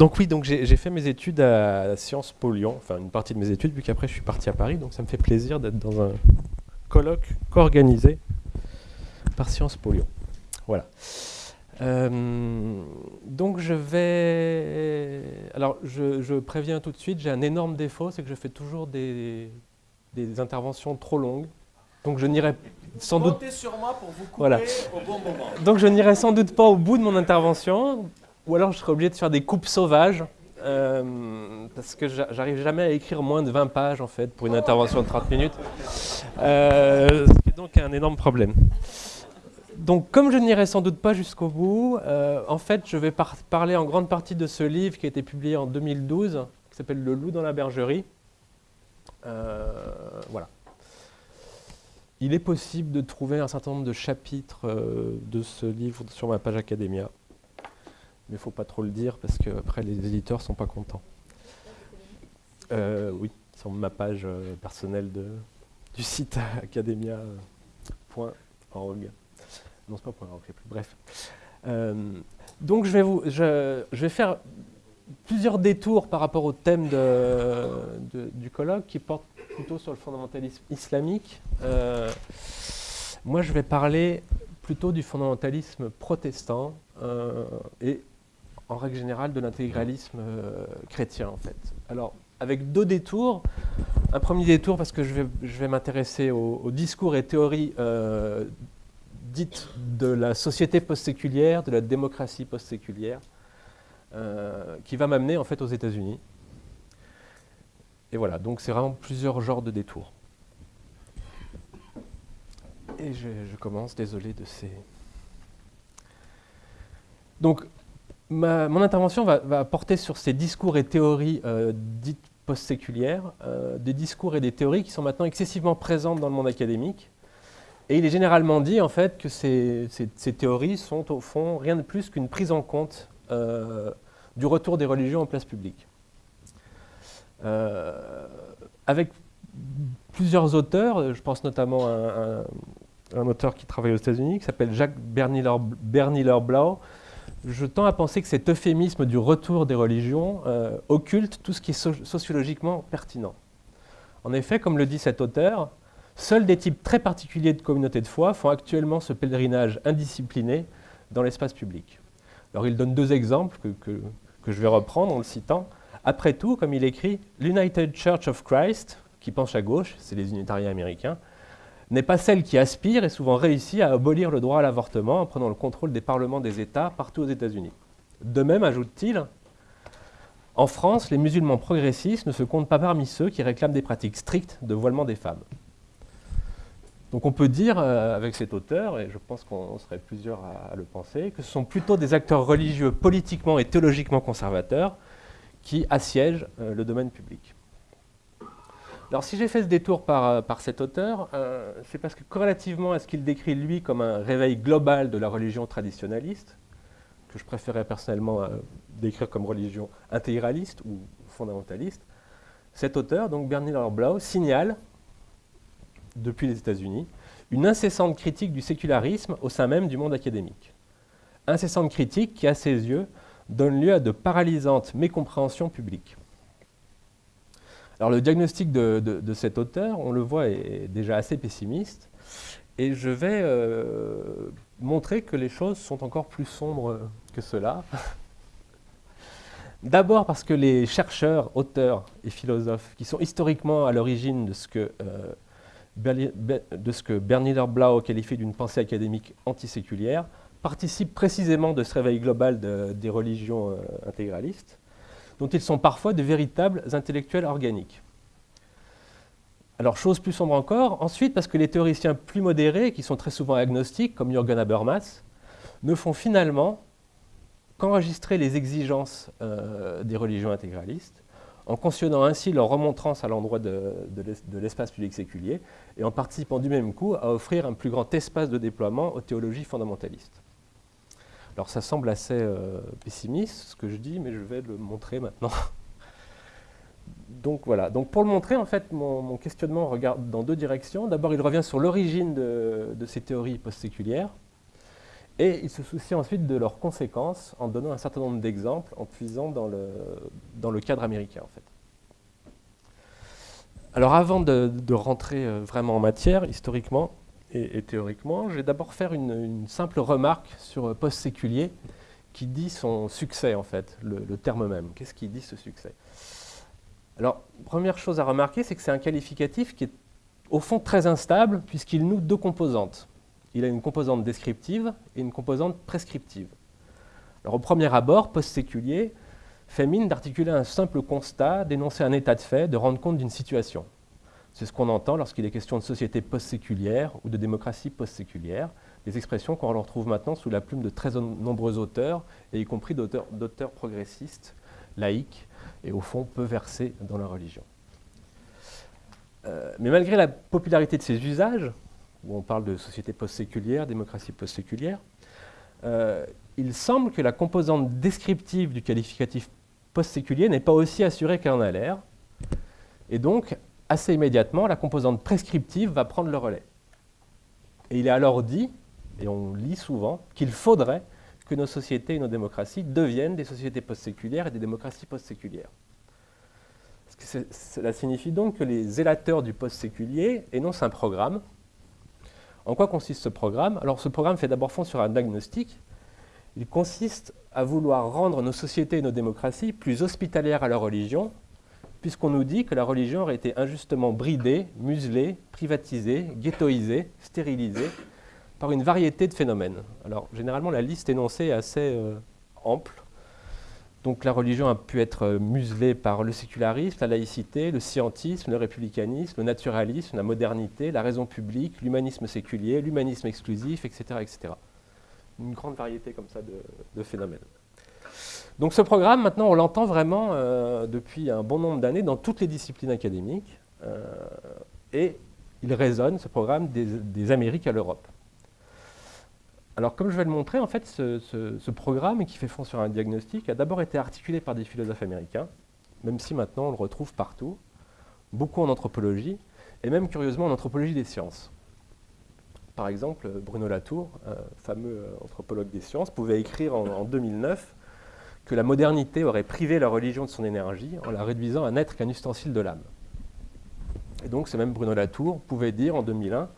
Donc oui, donc j'ai fait mes études à Sciences Po Lyon, enfin une partie de mes études, vu qu'après je suis parti à Paris, donc ça me fait plaisir d'être dans un colloque co-organisé par Sciences Po Lyon. Voilà. Euh, donc je vais... Alors je, préviens tout de suite, j'ai un énorme défaut, c'est que je fais toujours des, interventions trop longues. Donc je n'irai sans doute... sur moi pour vous couper voilà. au bon moment. Donc je n'irai sans doute pas au bout de mon intervention, ou alors je serais obligé de faire des coupes sauvages, euh, parce que j'arrive jamais à écrire moins de 20 pages en fait pour une intervention de 30 minutes. Euh, ce qui est donc un énorme problème. Donc comme je n'irai sans doute pas jusqu'au bout, euh, en fait je vais parler en grande partie de ce livre qui a été publié en 2012, qui s'appelle Le loup dans la bergerie. voilà. Il est possible de trouver un certain nombre de chapitres de ce livre sur ma page Academia mais il ne faut pas trop le dire parce que après les éditeurs sont pas contents. Euh, oui, sur ma page euh, personnelle de, du site academia.org. Non, c'est pas .org, plus. Bref. Euh, donc je vais, vous, je, vais faire plusieurs détours par rapport au thème de, du colloque qui porte plutôt sur le fondamentalisme islamique. moi, je vais parler plutôt du fondamentalisme protestant et en règle générale, de l'intégralisme euh, chrétien, en fait. Alors, avec deux détours. Un premier détour, parce que je vais, je vais m'intéresser aux, discours et théories euh, dites de la société post-séculière, de la démocratie post-séculière, euh, qui va m'amener, en fait, aux États-Unis. Et voilà, donc c'est vraiment plusieurs genres de détours. Et je, je commence, désolé de ces... Donc, mon intervention va, porter sur ces discours et théories euh, dites post-séculières, euh, des discours et des théories qui sont maintenant excessivement présentes dans le monde académique. Et il est généralement dit en fait que ces, théories sont au fond rien de plus qu'une prise en compte euh, du retour des religions en place publique. avec plusieurs auteurs, je pense notamment à un, auteur qui travaille aux États-Unis, qui s'appelle Jacques Berniller-Blau, je tends à penser que cet euphémisme du retour des religions euh, occulte tout ce qui est sociologiquement pertinent. En effet, comme le dit cet auteur, seuls des types très particuliers de communautés de foi font actuellement ce pèlerinage indiscipliné dans l'espace public. Alors il donne deux exemples que, que je vais reprendre en le citant. Après tout, comme il écrit, l'United Church of Christ, qui penche à gauche, c'est les unitariens américains, n'est pas celle qui aspire et souvent réussit à abolir le droit à l'avortement en prenant le contrôle des parlements des États partout aux États-Unis. De même, ajoute-t-il, en France, les musulmans progressistes ne se comptent pas parmi ceux qui réclament des pratiques strictes de voilement des femmes. Donc on peut dire, euh, avec cet auteur, et je pense qu'on serait plusieurs à, le penser, que ce sont plutôt des acteurs religieux politiquement et théologiquement conservateurs qui assiègent euh, le domaine public. Alors si j'ai fait ce détour par, euh, cet auteur, euh, c'est parce que corrélativement à ce qu'il décrit lui comme un réveil global de la religion traditionnaliste, que je préférais personnellement euh, décrire comme religion intégraliste ou fondamentaliste, cet auteur, donc Bernie Blau, signale, depuis les États-Unis, une incessante critique du sécularisme au sein même du monde académique. Incessante critique qui, à ses yeux, donne lieu à de paralysantes mécompréhensions publiques. Alors le diagnostic de, cet auteur, on le voit, est déjà assez pessimiste. Et je vais euh, montrer que les choses sont encore plus sombres que cela. D'abord parce que les chercheurs, auteurs et philosophes qui sont historiquement à l'origine de ce que, euh, de ce que Blau qualifie d'une pensée académique antiséculière participent précisément de ce réveil global des religions euh, intégralistes dont ils sont parfois de véritables intellectuels organiques. Alors, chose plus sombre encore, ensuite, parce que les théoriciens plus modérés, qui sont très souvent agnostiques, comme Jürgen Habermas, ne font finalement qu'enregistrer les exigences euh, des religions intégralistes, en cautionnant ainsi leur remontrance à l'endroit de, de l'espace public séculier, et en participant du même coup à offrir un plus grand espace de déploiement aux théologies fondamentalistes. Alors ça semble assez euh, pessimiste ce que je dis, mais je vais le montrer maintenant. Donc voilà, donc pour le montrer, en fait, mon, questionnement regarde dans deux directions. D'abord, il revient sur l'origine de, ces théories post-séculières. Et il se soucie ensuite de leurs conséquences en donnant un certain nombre d'exemples, en puisant dans le, dans le cadre américain en fait. Alors avant de, rentrer euh, vraiment en matière, historiquement et, théoriquement, je vais d'abord faire une, simple remarque sur euh, post-séculier qui dit son succès en fait, le, le terme même. Qu'est-ce qui dit ce succès? Alors, première chose à remarquer, c'est que c'est un qualificatif qui est au fond très instable puisqu'il noue deux composantes. Il a une composante descriptive et une composante prescriptive. Alors, au premier abord, post-séculier, fait mine d'articuler un simple constat, d'énoncer un état de fait, de rendre compte d'une situation. C'est ce qu'on entend lorsqu'il est question de société post-séculière ou de démocratie post-séculière, des expressions qu'on retrouve maintenant sous la plume de très nombreux auteurs, et y compris d'auteurs progressistes, laïcs, et au fond peu versés dans la religion. Euh, mais malgré la popularité de ces usages, où on parle de société post-séculière, démocratie post-séculière, euh, il semble que la composante descriptive du qualificatif post-séculier n'est pas aussi assurée qu'elle en a l'air. Et donc, assez immédiatement, la composante prescriptive va prendre le relais. Et il est alors dit, et on lit souvent, qu'il faudrait que nos sociétés et nos démocraties deviennent des sociétés post-séculières et des démocraties post-séculières. Cela signifie donc que les zélateurs du post-séculier énoncent un programme. En quoi consiste ce programme? Alors ce programme fait d'abord fond sur un diagnostic. Il consiste à vouloir rendre nos sociétés et nos démocraties plus hospitalières à leur religion, puisqu'on nous dit que la religion aurait été injustement bridée, muselée, privatisée, ghettoisée, stérilisée par une variété de phénomènes. Alors généralement la liste énoncée est assez euh, ample. Donc la religion a pu être euh, muselée par le sécularisme, la laïcité, le scientisme, le républicanisme, le naturalisme, la modernité, la raison publique, l'humanisme séculier, l'humanisme exclusif, etc., etc. Une grande variété comme ça de, phénomènes. Donc ce programme, maintenant, on l'entend vraiment euh, depuis un bon nombre d'années dans toutes les disciplines académiques. et il résonne, ce programme, des Amériques à l'Europe. Alors, comme je vais le montrer, en fait, ce, programme qui fait fond sur un diagnostic a d'abord été articulé par des philosophes américains, même si maintenant on le retrouve partout, beaucoup en anthropologie, et même curieusement en anthropologie des sciences. Par exemple, Bruno Latour, un fameux euh, anthropologue des sciences, pouvait écrire en 2009 que la modernité aurait privé la religion de son énergie en la réduisant à n'être qu'un ustensile de l'âme. Et donc, ce même Bruno Latour pouvait dire en 2001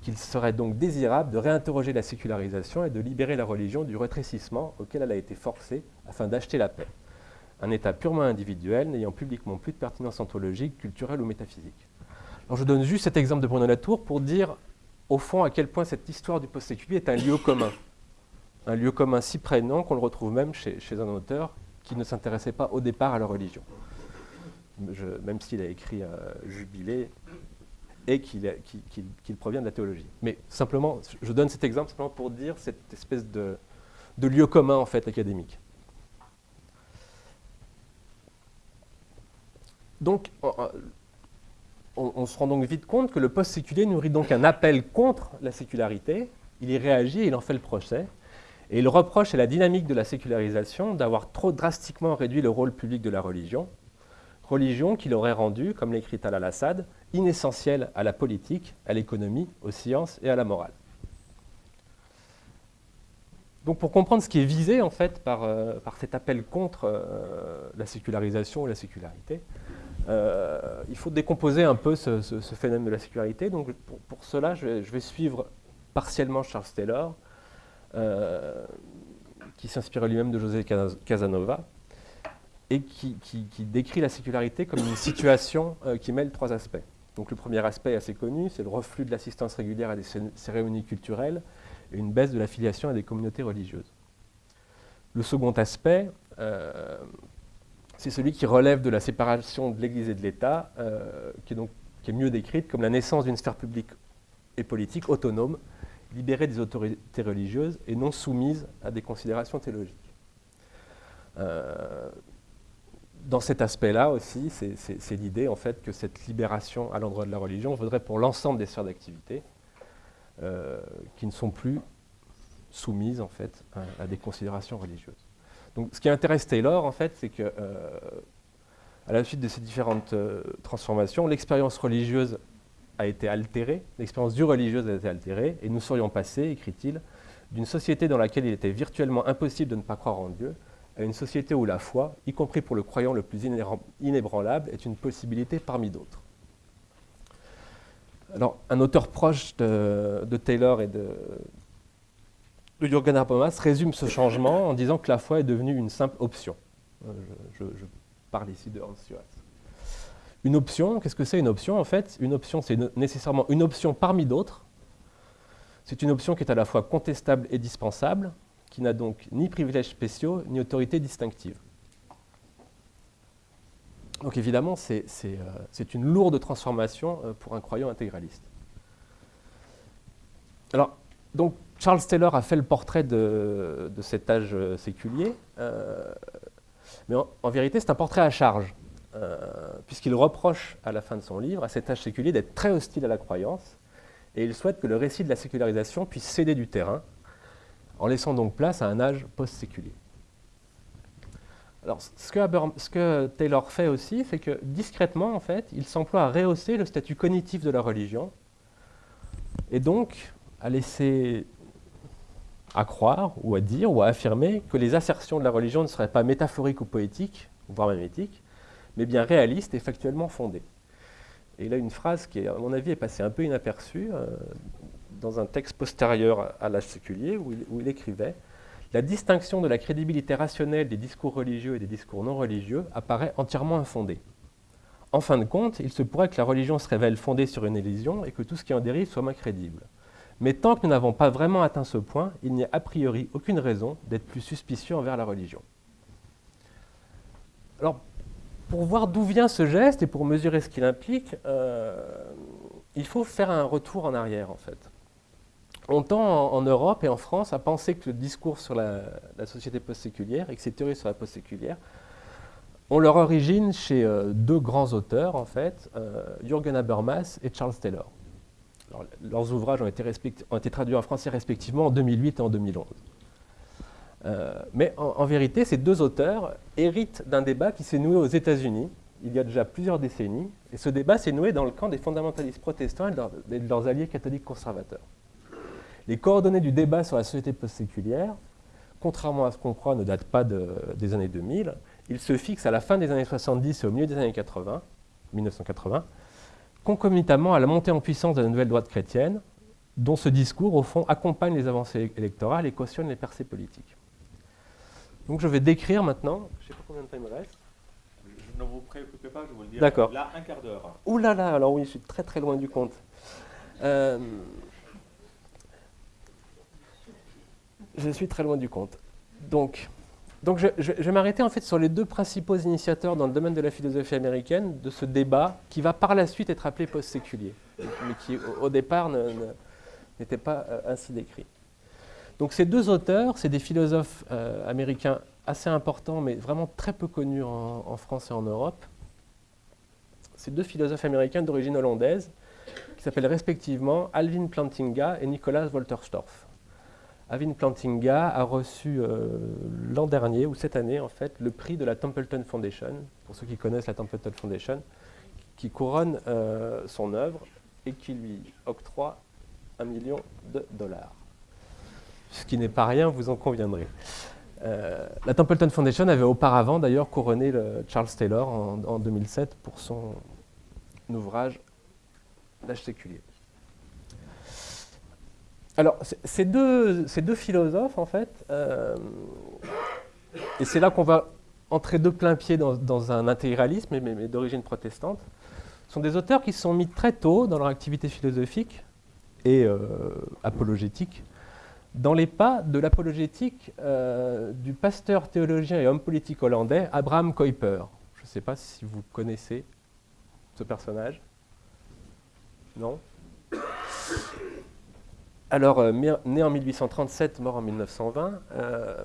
qu'il serait donc désirable de réinterroger la sécularisation et de libérer la religion du rétrécissement auquel elle a été forcée afin d'acheter la paix. Un état purement individuel n'ayant publiquement plus de pertinence ontologique, culturelle ou métaphysique. Alors je donne juste cet exemple de Bruno Latour pour dire au fond à quel point cette histoire du post-séculier est un lieu commun. Un lieu commun si prégnant qu'on le retrouve même chez, un auteur qui ne s'intéressait pas au départ à la religion. même s'il a écrit euh, Jubilé, et qu'il provient de la théologie. Mais simplement, je donne cet exemple simplement pour dire cette espèce de, lieu commun en fait académique. Donc, on, se rend donc vite compte que le post-séculier nourrit donc un appel contre la sécularité, il y réagit il en fait le procès, et il reproche à la dynamique de la sécularisation d'avoir trop drastiquement réduit le rôle public de la religion, religion qu'il aurait rendue, comme l'écrit Al-Assad, inessentielle à la politique, à l'économie, aux sciences et à la morale. Donc pour comprendre ce qui est visé en fait par, euh, cet appel contre euh, la sécularisation ou la sécularité, euh, il faut décomposer un peu ce, phénomène de la sécularité. Donc pour, cela, je vais, suivre partiellement Charles Taylor, qui s'inspirait lui-même de José Casanova, et qui, décrit la sécularité comme une situation qui mêle trois aspects. Donc le premier aspect assez connu, c'est le reflux de l'assistance régulière à des cérémonies culturelles et une baisse de l'affiliation à des communautés religieuses. Le second aspect, euh, c'est celui qui relève de la séparation de l'Église et de l'État, euh, qui, qui est mieux décrite comme la naissance d'une sphère publique et politique autonome, libérée des autorités religieuses et non soumise à des considérations théologiques. Euh, dans cet aspect-là aussi, c'est l'idée en fait que cette libération à l'endroit de la religion vaudrait pour l'ensemble des sphères d'activité euh, qui ne sont plus soumises en fait à, des considérations religieuses. Donc, ce qui intéresse Taylor en fait, c'est que euh, à la suite de ces différentes transformations, l'expérience religieuse a été altérée, l'expérience du religieuse a été altérée, et nous serions passés, écrit-il, d'une société dans laquelle il était virtuellement impossible de ne pas croire en Dieu, à une société où la foi, y compris pour le croyant le plus inébranlable, est une possibilité parmi d'autres. Alors, un auteur proche de, Taylor et de, de Jürgen Habermas résume ce changement en disant que la foi est devenue une simple option. Euh, je, parle ici de Hans Joas. Une option, qu'est-ce que c'est une option En fait, une option, c'est nécessairement une option parmi d'autres. C'est une option qui est à la fois contestable et dispensable, qui n'a donc ni privilèges spéciaux, ni autorité distinctive. Donc évidemment, c'est euh, une lourde transformation euh, pour un croyant intégraliste. Alors, donc, Charles Taylor a fait le portrait de, cet âge euh, séculier, mais en, vérité, c'est un portrait à charge, puisqu'il reproche à la fin de son livre à cet âge séculier d'être très hostile à la croyance, et il souhaite que le récit de la sécularisation puisse céder du terrain, en laissant donc place à un âge post-séculier. Ce que, Taylor fait aussi, c'est que discrètement, en fait, il s'emploie à rehausser le statut cognitif de la religion, et donc à laisser à croire, ou à dire, ou à affirmer que les assertions de la religion ne seraient pas métaphoriques ou poétiques, voire même éthiques, mais bien réalistes et factuellement fondées. Et a une phrase qui, à mon avis, est passée un peu inaperçue euh, dans un texte postérieur à l'âge séculier, où il, écrivait La distinction de la crédibilité rationnelle des discours religieux et des discours non religieux apparaît entièrement infondée. En fin de compte, il se pourrait que la religion se révèle fondée sur une illusion et que tout ce qui en dérive soit moins crédible. Mais tant que nous n'avons pas vraiment atteint ce point, il n'y a a priori aucune raison d'être plus suspicieux envers la religion. Alors, pour voir d'où vient ce geste et pour mesurer ce qu'il implique, euh, il faut faire un retour en arrière en fait. On tend en, Europe et en France à penser que le discours sur la, société post-séculière et que ces théories sur la post-séculière ont leur origine chez euh, deux grands auteurs en fait, euh, Jürgen Habermas et Charles Taylor. leurs ouvrages ont été traduits en français respectivement en 2008 et en 2011. Euh, mais en, vérité, ces deux auteurs héritent d'un débat qui s'est noué aux États-Unis il y a déjà plusieurs décennies, et ce débat s'est noué dans le camp des fondamentalistes protestants et de, leurs alliés catholiques conservateurs. Les coordonnées du débat sur la société post-séculière, contrairement à ce qu'on croit, ne datent pas des années 2000. Ils se fixent à la fin des années 70 et au milieu des années 80, 1980, concomitamment à la montée en puissance de la nouvelle droite chrétienne, dont ce discours, au fond, accompagne les avancées électorales et cautionne les percées politiques. Donc je vais décrire maintenant, je ne sais pas combien de temps il me reste. Je ne vous préoccupez pas, je vous le dis. D'accord. Là, un quart d'heure. Ouh là là, alors oui, je suis très très loin du compte. Euh, je suis très loin du compte. Donc, donc je, vais m'arrêter en fait sur les deux principaux initiateurs dans le domaine de la philosophie américaine de ce débat qui va par la suite être appelé post-séculier, mais qui au, départ n'était pas euh, ainsi décrit. Donc ces deux auteurs, c'est des philosophes euh, américains assez importants, mais vraiment très peu connus en, France et en Europe. Ces deux philosophes américains d'origine hollandaise, qui s'appellent respectivement Alvin Plantinga et Nicolas Wolterstorff. Alvin Plantinga a reçu euh, l'an dernier, ou cette année en fait, le prix de la Templeton Foundation, pour ceux qui connaissent la Templeton Foundation, qui couronne euh, son œuvre et qui lui octroie un million de dollars ce qui n'est pas rien, vous en conviendrez. Euh, la Templeton Foundation avait auparavant d'ailleurs couronné Charles Taylor en, 2007 pour son ouvrage L'âge séculier. Alors, ces deux, philosophes, en fait, euh, et c'est là qu'on va entrer de plein pied dans, un intégralisme, mais, d'origine protestante, sont des auteurs qui se sont mis très tôt dans leur activité philosophique et euh, apologétique dans les pas de l'apologétique euh, du pasteur théologien et homme politique hollandais Abraham Kuyper. Je ne sais pas si vous connaissez ce personnage. Non? Alors, euh, né en 1837, mort en 1920, euh,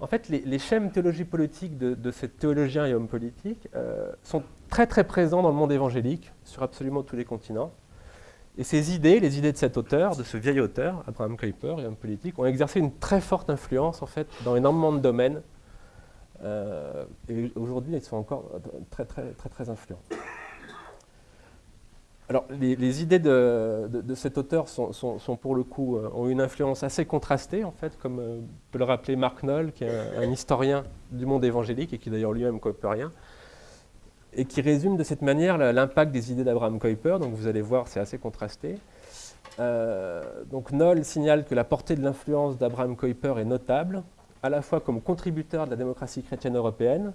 en fait, les, schèmes théologie politique de, de ce théologien et homme politique sont très très présents dans le monde évangélique, sur absolument tous les continents. Et ces idées, les idées de cet auteur, de ce vieil auteur, Abraham Kuyper, et homme politique, ont exercé une très forte influence en fait dans énormément de domaines. Euh, et aujourd'hui, ils sont encore très très très très influents. Alors, les, idées de, cet auteur sont, pour le coup, euh, ont une influence assez contrastée, en fait, comme euh, peut le rappeler Mark Knoll, qui est un, historien du monde évangélique et qui d'ailleurs lui-même rien, et qui résume de cette manière l'impact des idées d'Abraham Kuyper. Donc, vous allez voir, c'est assez contrasté. Euh, donc, Knoll signale que la portée de l'influence d'Abraham Kuyper est notable, à la fois comme contributeur de la démocratie chrétienne européenne,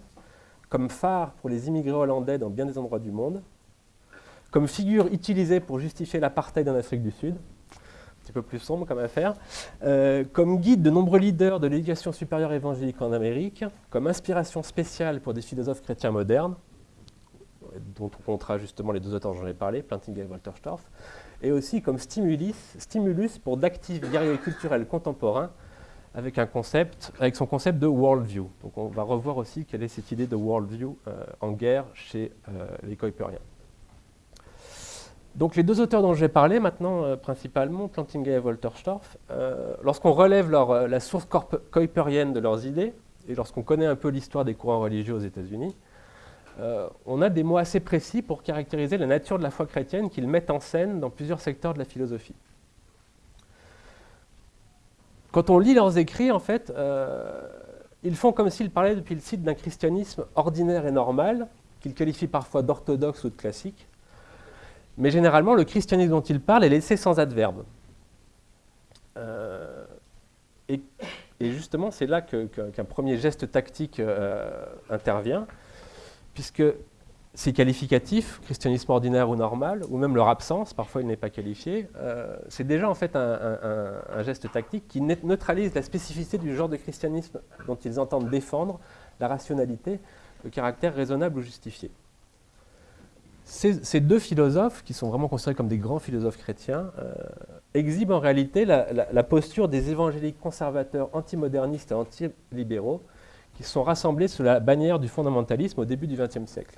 comme phare pour les immigrés hollandais dans bien des endroits du monde, comme figure utilisée pour justifier l'apartheid en Afrique du Sud, un petit peu plus sombre comme affaire, euh, comme guide de nombreux leaders de l'éducation supérieure évangélique en Amérique, comme inspiration spéciale pour des philosophes chrétiens modernes, dont on comptera justement les deux auteurs dont j'en ai parlé, Plantinga et Walter Storff, et aussi comme stimulus, pour d'actifs guerriers culturels contemporains avec, son concept de worldview. Donc on va revoir aussi quelle est cette idée de worldview euh, en guerre chez euh, les Kuiperiens. Donc les deux auteurs dont je vais parler maintenant, euh, principalement, Plantinga et Walter Storff, lorsqu'on relève la source kuiperienne de leurs idées, et lorsqu'on connaît un peu l'histoire des courants religieux aux États-Unis, on a des mots assez précis pour caractériser la nature de la foi chrétienne qu'ils mettent en scène dans plusieurs secteurs de la philosophie. Quand on lit leurs écrits, en fait, ils font comme s'ils parlaient depuis le site d'un christianisme ordinaire et normal, qu'ils qualifient parfois d'orthodoxe ou de classique, mais généralement, le christianisme dont il parle est laissé sans adverbe. Euh, et, justement, c'est là qu'un premier geste tactique euh, intervient, puisque ces qualificatifs, christianisme ordinaire ou normal, ou même leur absence, parfois il n'est pas qualifié, euh, c'est déjà en fait un, geste tactique qui neutralise la spécificité du genre de christianisme dont ils entendent défendre la rationalité, le caractère raisonnable ou justifié. Ces, deux philosophes, qui sont vraiment considérés comme des grands philosophes chrétiens, euh, exhibent en réalité la, posture des évangéliques conservateurs antimodernistes et antilibéraux qui sont rassemblés sous la bannière du fondamentalisme au début du XXe siècle.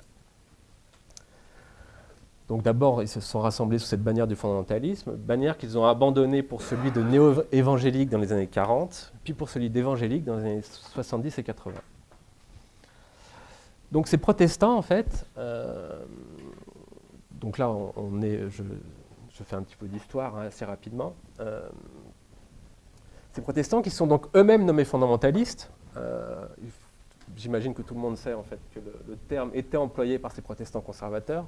Donc d'abord, ils se sont rassemblés sous cette bannière du fondamentalisme, bannière qu'ils ont abandonnée pour celui de néo-évangélique dans les années 40, puis pour celui d'évangélique dans les années 70 et 80. Donc ces protestants, en fait, euh, donc là, on, est, je, fais un petit peu d'histoire hein, assez rapidement. Euh, ces protestants qui sont donc eux-mêmes nommés fondamentalistes, j'imagine que tout le monde sait en fait que le, terme était employé par ces protestants conservateurs.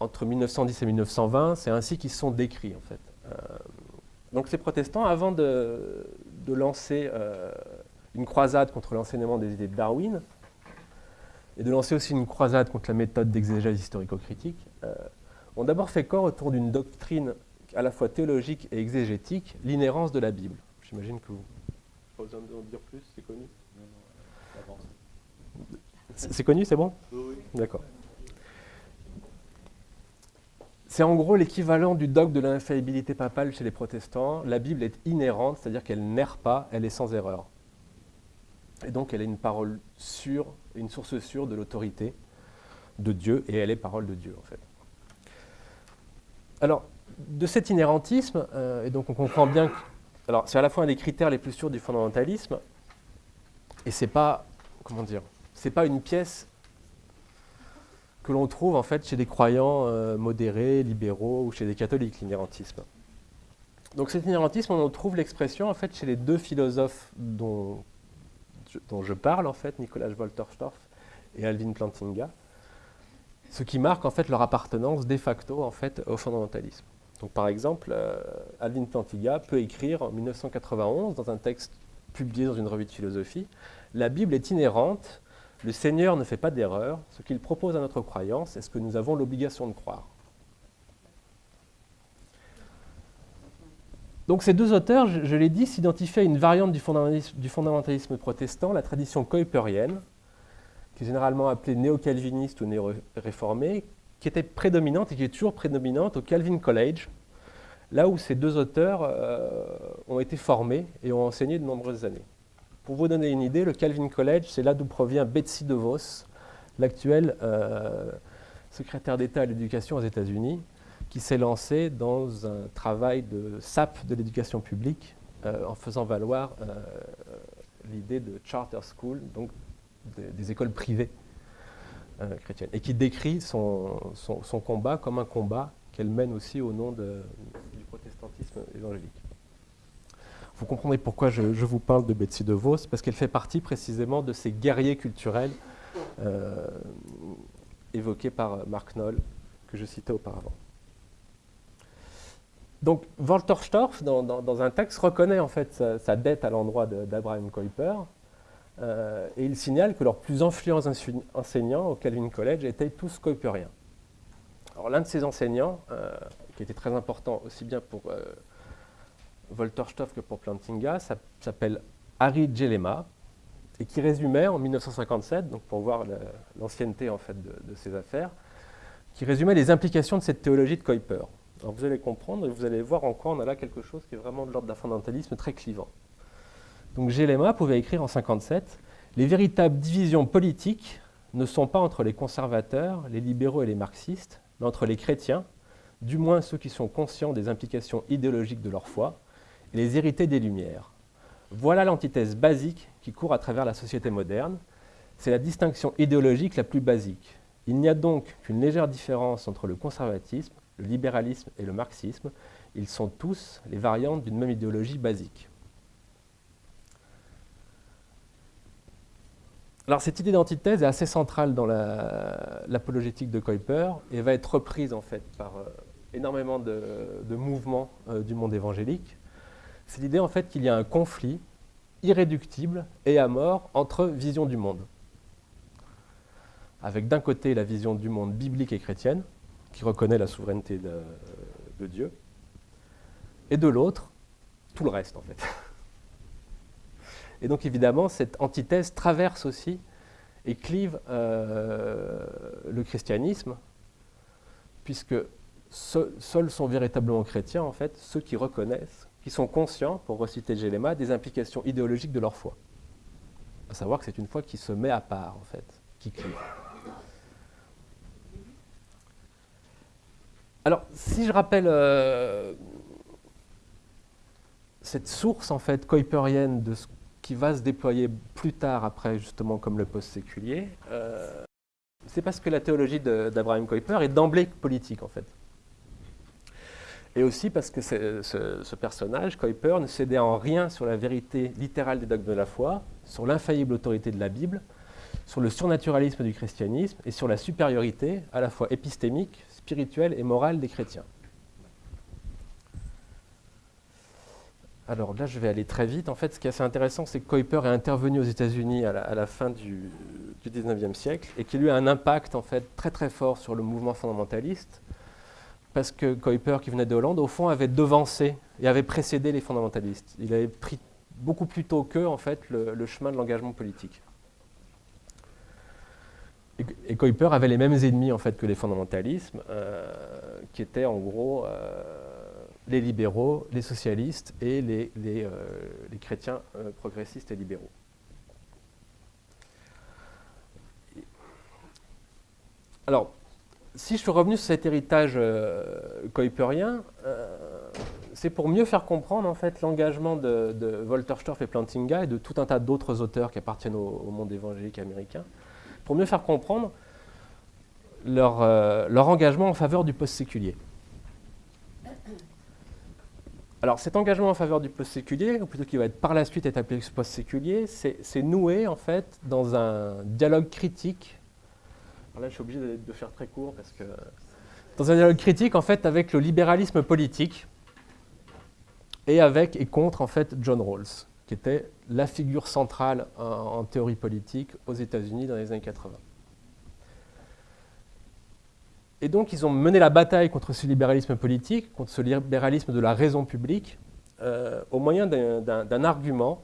Entre 1910 et 1920, c'est ainsi qu'ils sont décrits en fait. Euh, donc ces protestants, avant de, lancer une croisade contre l'enseignement des idées de Darwin, et de lancer aussi une croisade contre la méthode d'exégèse historico-critique, euh, ont d'abord fait corps autour d'une doctrine à la fois théologique et exégétique, l'inhérence de la Bible. J'imagine que vous... Pas besoin de dire plus, c'est connu C'est connu, c'est bon? Oui. D'accord. C'est en gros l'équivalent du dogme de l'infaillibilité papale chez les protestants. La Bible est inhérente, c'est-à-dire qu'elle n'erre pas, elle est sans erreur. Et donc elle est une parole sûre, une source sûre de l'autorité de Dieu, et elle est parole de Dieu en fait. Alors, de cet inhérentisme, euh, et donc on comprend bien que alors c'est à la fois un des critères les plus sûrs du fondamentalisme, et c'est pas, comment dire, c'est pas une pièce que l'on trouve en fait chez des croyants euh, modérés, libéraux ou chez des catholiques, l'inhérentisme. Donc cet inhérentisme, on en trouve l'expression en fait chez les deux philosophes dont dont je parle, en fait, Nicolas Wolterstorff et Alvin Plantinga, ce qui marque en fait leur appartenance de facto en fait, au fondamentalisme. Par exemple, euh, Alvin Plantinga peut écrire en 1991, dans un texte publié dans une revue de philosophie, La Bible est inhérente, le Seigneur ne fait pas d'erreur, ce qu'il propose à notre croyance est ce que nous avons l'obligation de croire. Donc ces deux auteurs, je, l'ai dit, s'identifient à une variante du fondamentalisme, protestant, la tradition kuiperienne, qui est généralement appelée néo-calviniste ou néo-réformée, qui était prédominante et qui est toujours prédominante au Calvin College, là où ces deux auteurs euh, ont été formés et ont enseigné de nombreuses années. Pour vous donner une idée, le Calvin College, c'est là d'où provient Betsy DeVos, l'actuelle euh, secrétaire d'État à l'éducation aux États-Unis, qui s'est lancé dans un travail de SAP de l'éducation publique euh, en faisant valoir l'idée de charter school, donc des, écoles privées chrétienne, et qui décrit son, combat comme un combat qu'elle mène aussi au nom du protestantisme évangélique. Vous comprendrez pourquoi je, vous parle de Betsy DeVos, parce qu'elle fait partie précisément de ces guerriers culturels euh, évoqués par Mark Knoll, que je citais auparavant. Donc Walter Storff, dans, un texte, reconnaît en fait sa, dette à l'endroit d'Abraham Kuyper, euh, et il signale que leurs plus influents enseignants au Calvin College étaient tous Kuyperiens. Alors l'un de ces enseignants, euh, qui était très important aussi bien pour euh, Walter Storff que pour Plantinga, s'appelle Harry Gelema, et qui résumait en 1957, donc pour voir l'ancienneté en fait de, de, ces affaires, qui résumait les implications de cette théologie de Kuyper. Alors vous allez comprendre et vous allez voir en quoi on a là quelque chose qui est vraiment de l'ordre d'un fondamentalisme très clivant. Donc Gélema pouvait écrire en 57 Les véritables divisions politiques ne sont pas entre les conservateurs, les libéraux et les marxistes, mais entre les chrétiens, du moins ceux qui sont conscients des implications idéologiques de leur foi, et les hérités des Lumières. Voilà l'antithèse basique qui court à travers la société moderne. C'est la distinction idéologique la plus basique. Il n'y a donc qu'une légère différence entre le conservatisme, le libéralisme et le marxisme, ils sont tous les variantes d'une même idéologie basique. Alors cette idée d'antithèse est assez centrale dans l'apologétique de Kuyper et va être reprise en fait par euh, énormément de, mouvements euh, du monde évangélique. C'est l'idée en fait qu'il y a un conflit irréductible et à mort entre visions du monde. Avec d'un côté la vision du monde biblique et chrétienne, qui reconnaît la souveraineté de, Dieu, et de l'autre, tout le reste en fait. Et donc évidemment, cette antithèse traverse aussi et clive euh, le christianisme, puisque seuls sont véritablement chrétiens, en fait, ceux qui reconnaissent, qui sont conscients, pour reciter Gélema, des implications idéologiques de leur foi. À savoir que c'est une foi qui se met à part, en fait, qui clive. Alors, si je rappelle euh, cette source en fait kuiperienne de ce qui va se déployer plus tard après justement comme le post-séculier, euh, c'est parce que la théologie d'Abraham Kuyper est d'emblée politique en fait. Et aussi parce que ce, personnage, Kuyper, ne cédait en rien sur la vérité littérale des dogmes de la foi, sur l'infaillible autorité de la Bible, sur le surnaturalisme du christianisme et sur la supériorité à la fois épistémique, spirituelle et morale des chrétiens. Alors là, je vais aller très vite. En fait, ce qui est assez intéressant, c'est que Kuiper est intervenu aux États-Unis à, la fin du, du 19e siècle et qu'il a eu un impact en fait très très fort sur le mouvement fondamentaliste parce que Kuiper, qui venait de Hollande, au fond, avait devancé et avait précédé les fondamentalistes. Il avait pris beaucoup plus tôt qu'eux en fait le chemin de l'engagement politique. Et, Kuiper avait les mêmes ennemis en fait que les fondamentalismes, euh, qui étaient en gros euh, les libéraux, les socialistes et les, les, euh, chrétiens progressistes et libéraux. Alors, si je suis revenu sur cet héritage kuiperien, c'est pour mieux faire comprendre en fait l'engagement de, de Walter Storff et Plantinga et de tout un tas d'autres auteurs qui appartiennent au monde évangélique américain pour mieux faire comprendre leur, euh, leur engagement en faveur du post-séculier. Alors cet engagement en faveur du post-séculier, ou plutôt qui va être par la suite être appelé post-séculier, c'est noué en fait dans un dialogue critique. Alors là je suis obligé de, de, faire très court parce que... Dans un dialogue critique en fait avec le libéralisme politique et avec et contre en fait John Rawls qui était la figure centrale en, théorie politique aux États-Unis dans les années 80. Et donc, ils ont mené la bataille contre ce libéralisme politique, contre ce libéralisme de la raison publique, euh, au moyen d'un argument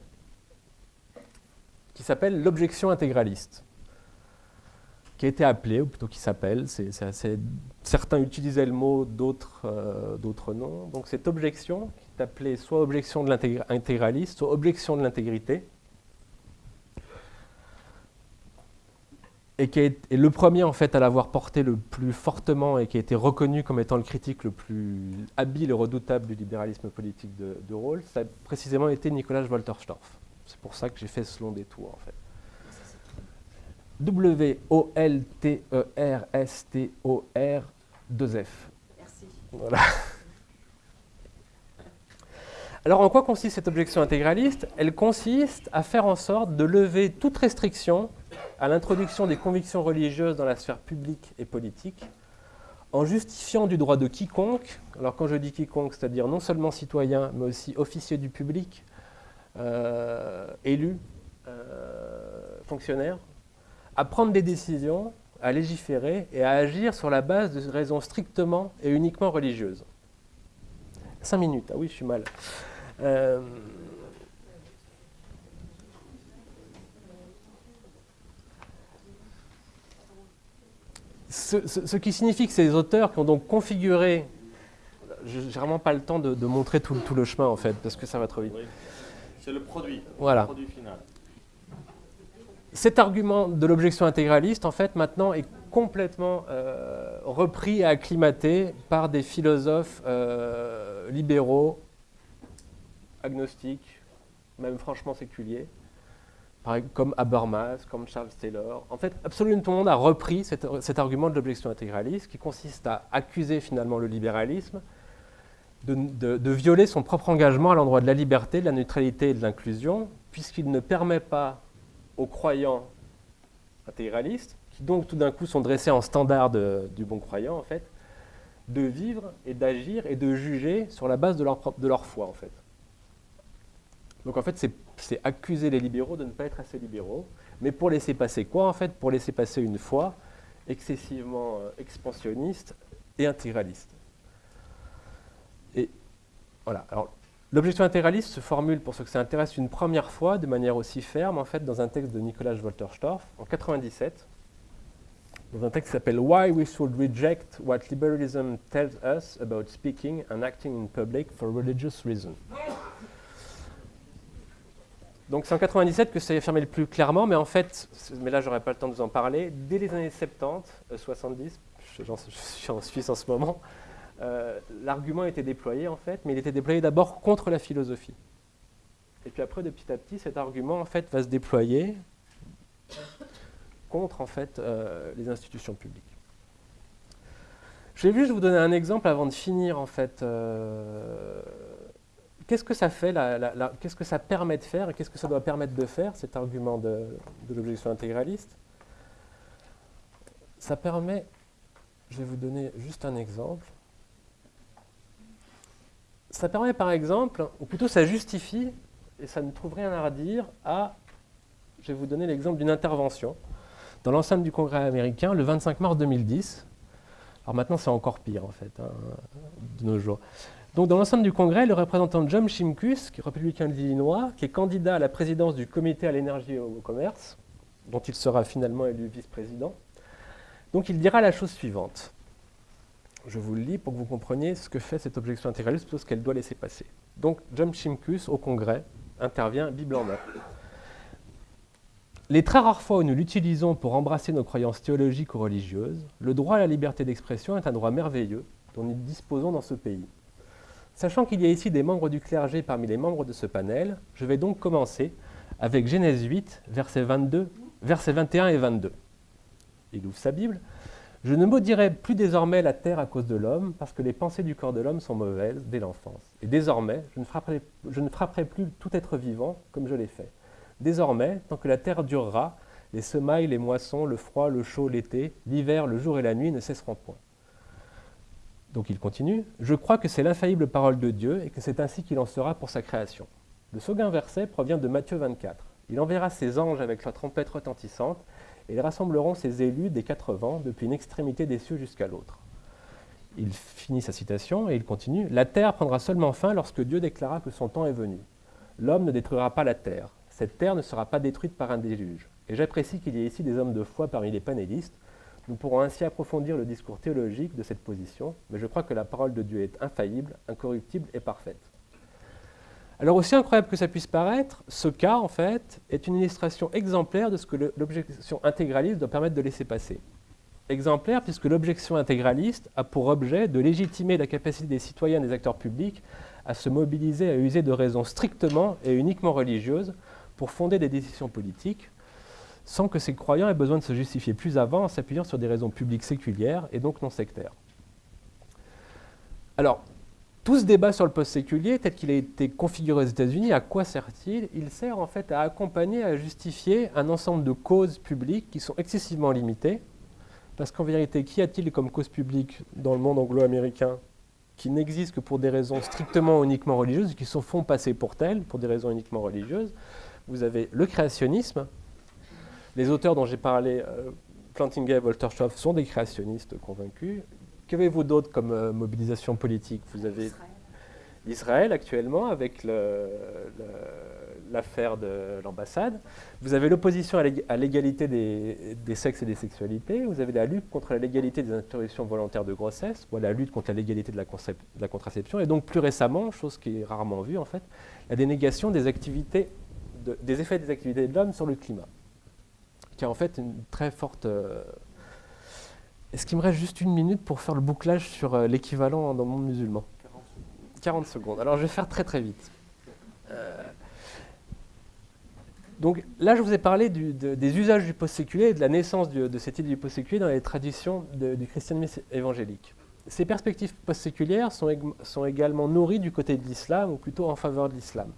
qui s'appelle l'objection intégraliste, qui a été appelé, ou plutôt qui s'appelle, certains utilisaient le mot, d'autres euh, noms. Donc cette objection, appelé soit objection de l'intégraliste, soit objection de l'intégrité. Et qui est, le premier en fait à l'avoir porté le plus fortement et qui a été reconnu comme étant le critique le plus habile et redoutable du libéralisme politique de, de Rawls, ça a précisément été Nicolas Wolterstorff. C'est pour ça que j'ai fait ce long détour en fait. W-O-L-T-E-R-S-T-O-R 2F. Merci. Voilà. Alors en quoi consiste cette objection intégraliste? Elle consiste à faire en sorte de lever toute restriction à l'introduction des convictions religieuses dans la sphère publique et politique, en justifiant du droit de quiconque, alors quand je dis quiconque, c'est-à-dire non seulement citoyen, mais aussi officier du public, euh, élu, euh, fonctionnaire, à prendre des décisions, à légiférer et à agir sur la base de raisons strictement et uniquement religieuses. Cinq minutes, ah oui, je suis mal. Euh, ce, qui signifie que ces auteurs qui ont donc configuré, je n'ai vraiment pas le temps de, montrer tout, le chemin en fait, parce que ça va trop vite. C'est le produit, voilà. le produit final. Cet argument de l'objection intégraliste, en fait, maintenant est complètement euh, repris et acclimaté par des philosophes euh, libéraux, agnostiques, même franchement séculiers, comme Habermas, comme Charles Taylor. En fait, absolument tout le monde a repris cet, argument de l'objection intégraliste qui consiste à accuser finalement le libéralisme de, violer son propre engagement à l'endroit de la liberté, de la neutralité et de l'inclusion, puisqu'il ne permet pas aux croyants intégralistes, qui donc tout d'un coup sont dressés en standard du bon croyant en fait, de vivre et d'agir et de juger sur la base de leur, de leur foi en fait. Donc en fait, c'est accuser les libéraux de ne pas être assez libéraux. Mais pour laisser passer quoi en fait? Pour laisser passer une foi excessivement euh, expansionniste et intégraliste. Et voilà. Alors, l'objection intégraliste se formule, pour ceux que ça intéresse, une première fois de manière aussi ferme, en fait, dans un texte de Nicolas Wolterstorff en 97, dans un texte qui s'appelle Why we should reject what liberalism tells us about speaking and acting in public for religious reasons. Donc c'est en 97 que ça est affirmé le plus clairement, mais en fait, mais là j'aurais pas le temps de vous en parler, dès les années 70, 70, euh, je, suis en Suisse en ce moment, euh, l'argument était déployé en fait, mais il était déployé d'abord contre la philosophie. Et puis après, de petit à petit, cet argument en fait va se déployer contre en fait euh, les institutions publiques. J'ai vu, je vous donner un exemple avant de finir en fait qu'est-ce que ça fait, qu'est-ce que ça permet de faire et qu'est-ce que ça doit permettre de faire, cet argument de, l'objection intégraliste? Ça permet, je vais vous donner juste un exemple. Ça permet par exemple, ou plutôt ça justifie, et ça ne trouve rien à redire, à, je vais vous donner l'exemple d'une intervention dans l'enceinte du Congrès américain le 25 mars 2010. Alors maintenant c'est encore pire en fait, hein, de nos jours. Donc, dans l'enceinte du Congrès, le représentant John Shimkus, républicain de l'Illinois, qui est candidat à la présidence du Comité à l'énergie et au commerce, dont il sera finalement élu vice-président, donc il dira la chose suivante. Je vous le lis pour que vous compreniez ce que fait cette objection intégraliste, plutôt ce qu'elle doit laisser passer. Donc, John Shimkus, au Congrès, intervient Bible en main. Les très rares fois où nous l'utilisons pour embrasser nos croyances théologiques ou religieuses, le droit à la liberté d'expression est un droit merveilleux dont nous disposons dans ce pays. Sachant qu'il y a ici des membres du clergé parmi les membres de ce panel, je vais donc commencer avec Genèse 8, versets, 22, versets 21 et 22. Il ouvre sa Bible. Je ne maudirai plus désormais la terre à cause de l'homme, parce que les pensées du corps de l'homme sont mauvaises dès l'enfance. Et désormais, je ne frapperai plus tout être vivant comme je l'ai fait. Désormais, tant que la terre durera, les semailles, les moissons, le froid, le chaud, l'été, l'hiver, le jour et la nuit ne cesseront point. Donc il continue, Je crois que c'est l'infaillible parole de Dieu et que c'est ainsi qu'il en sera pour sa création. Le second verset provient de Matthieu 24. Il enverra ses anges avec sa trompette retentissante et ils rassembleront ses élus des quatre vents depuis une extrémité des cieux jusqu'à l'autre. Il finit sa citation et il continue La terre prendra seulement fin lorsque Dieu déclara que son temps est venu. L'homme ne détruira pas la terre. Cette terre ne sera pas détruite par un déluge. Et j'apprécie qu'il y ait ici des hommes de foi parmi les panélistes nous pourrons ainsi approfondir le discours théologique de cette position, mais je crois que la parole de Dieu est infaillible, incorruptible et parfaite. Alors aussi incroyable que ça puisse paraître, ce cas, en fait, est une illustration exemplaire de ce que l'objection intégraliste doit permettre de laisser passer. Exemplaire puisque l'objection intégraliste a pour objet de légitimer la capacité des citoyens et des acteurs publics à se mobiliser, à user de raisons strictement et uniquement religieuses pour fonder des décisions politiques, sans que ces croyants aient besoin de se justifier plus avant en s'appuyant sur des raisons publiques séculières et donc non sectaires. Alors, tout ce débat sur le post-séculier, tel qu'il a été configuré aux États-Unis, à quoi sert-il? Il sert en fait à accompagner, à justifier un ensemble de causes publiques qui sont excessivement limitées. Parce qu'en vérité, qu'y a-t-il comme cause publique dans le monde anglo-américain qui n'existe que pour des raisons strictement uniquement religieuses, qui se font passer pour telles, pour des raisons uniquement religieuses? Vous avez le créationnisme. Les auteurs dont j'ai parlé, euh, Plantinga et Woltershoff, sont des créationnistes convaincus. Qu'avez-vous d'autre comme euh, mobilisation politique? Vous avez Israël actuellement avec l'affaire de l'ambassade. Vous avez l'opposition à l'égalité des, sexes et des sexualités. Vous avez la lutte contre la légalité des interruptions volontaires de grossesse, ou la lutte contre la légalité de la, de la, contraception. Et donc plus récemment, chose qui est rarement vue en fait, la dénégation des, activités des effets des activités de l'homme sur le climat, qui a en fait une très forte euh, est-ce qu'il me reste juste une minute pour faire le bouclage sur euh, l'équivalent dans le monde musulman? 40 secondes. Alors je vais faire très très vite. Euh, donc là, je vous ai parlé des usages du post-séculier et de la naissance de cette idée du post-séculier dans les traditions du christianisme évangélique. Ces perspectives post-séculières sont, sont, également nourries du côté de l'islam, ou plutôt en faveur de l'islam.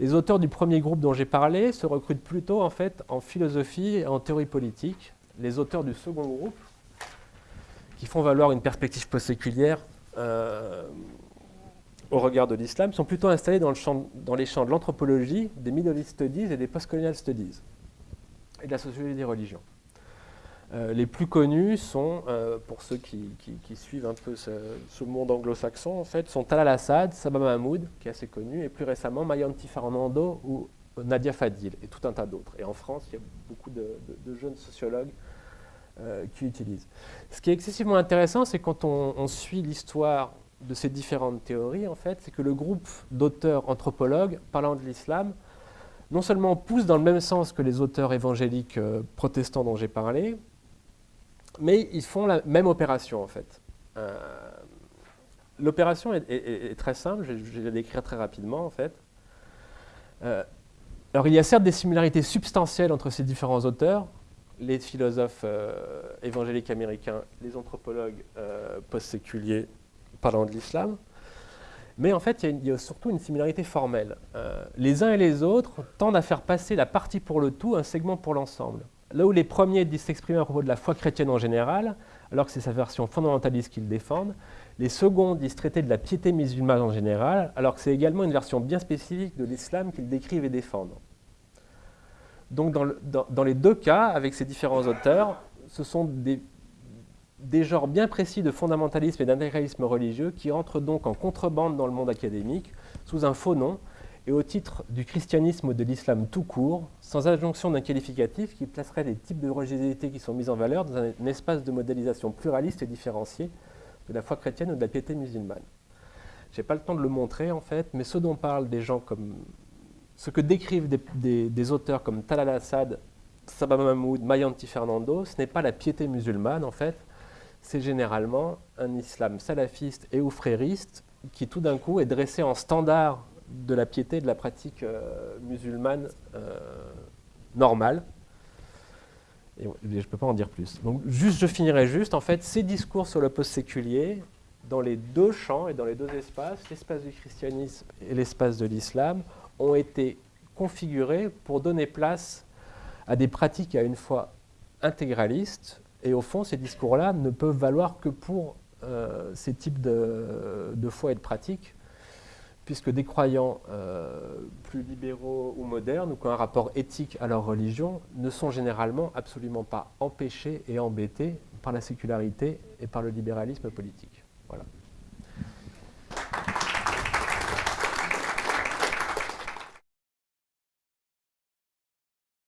Les auteurs du premier groupe dont j'ai parlé se recrutent plutôt en fait en philosophie et en théorie politique. Les auteurs du second groupe qui font valoir une perspective post-séculière euh, au regard de l'islam sont plutôt installés dans, les champs de l'anthropologie, des East Studies et des Postcolonial Studies, et de la sociologie des religions. Euh, les plus connus sont, euh, pour ceux qui, suivent un peu ce, monde anglo-saxon, en fait, sont Talal Assad, Sabah Mahmoud, qui est assez connu, et plus récemment Mayanti Fernando ou Nadia Fadil, et tout un tas d'autres. Et en France, il y a beaucoup de jeunes sociologues euh, qui utilisent. Ce qui est excessivement intéressant, c'est quand on, suit l'histoire de ces différentes théories, en fait, c'est que le groupe d'auteurs anthropologues parlant de l'islam, non seulement pousse dans le même sens que les auteurs évangéliques protestants dont j'ai parlé, mais ils font la même opération, en fait. Euh, l'opération est, très simple, je, vais la décrire très rapidement, en fait. alors, il y a certes des similarités substantielles entre ces différents auteurs, les philosophes euh, évangéliques américains, les anthropologues euh, post-séculiers parlant de l'islam. Mais en fait, il y, a surtout une similarité formelle. Euh, les uns et les autres tendent à faire passer la partie pour le tout, un segment pour l'ensemble. Là où les premiers disent s'exprimer à propos de la foi chrétienne en général, alors que c'est sa version fondamentaliste qu'ils défendent, les seconds disent traiter de la piété musulmane en général, alors que c'est également une version bien spécifique de l'islam qu'ils décrivent et défendent. Donc dans, les deux cas, avec ces différents auteurs, ce sont des, genres bien précis de fondamentalisme et d'intégralisme religieux qui entrent donc en contrebande dans le monde académique sous un faux nom et au titre du christianisme ou de l'islam tout court, sans injonction d'un qualificatif qui placerait les types de religiosité qui sont mis en valeur dans un, espace de modélisation pluraliste et différencié de la foi chrétienne ou de la piété musulmane. Je n'ai pas le temps de le montrer en fait, mais ce dont parlent des gens comme ce que décrivent des, auteurs comme Talal Assad, Sabah Mahmoud, Mayanti Fernando, ce n'est pas la piété musulmane en fait, c'est généralement un islam salafiste et ou frériste qui tout d'un coup est dressé en standard de la piété de la pratique euh, musulmane euh, normale. Et je ne peux pas en dire plus. Je finirai juste, en fait, ces discours sur le post-séculier, dans les deux champs et dans les deux espaces, l'espace du christianisme et l'espace de l'islam, ont été configurés pour donner place à des pratiques à une fois intégralistes. Et au fond, ces discours-là ne peuvent valoir que pour euh, ces types de, de, foi et de pratiques, puisque des croyants euh, plus libéraux ou modernes, ou qui ont un rapport éthique à leur religion, ne sont généralement absolument pas empêchés et embêtés par la sécularité et par le libéralisme politique. Voilà.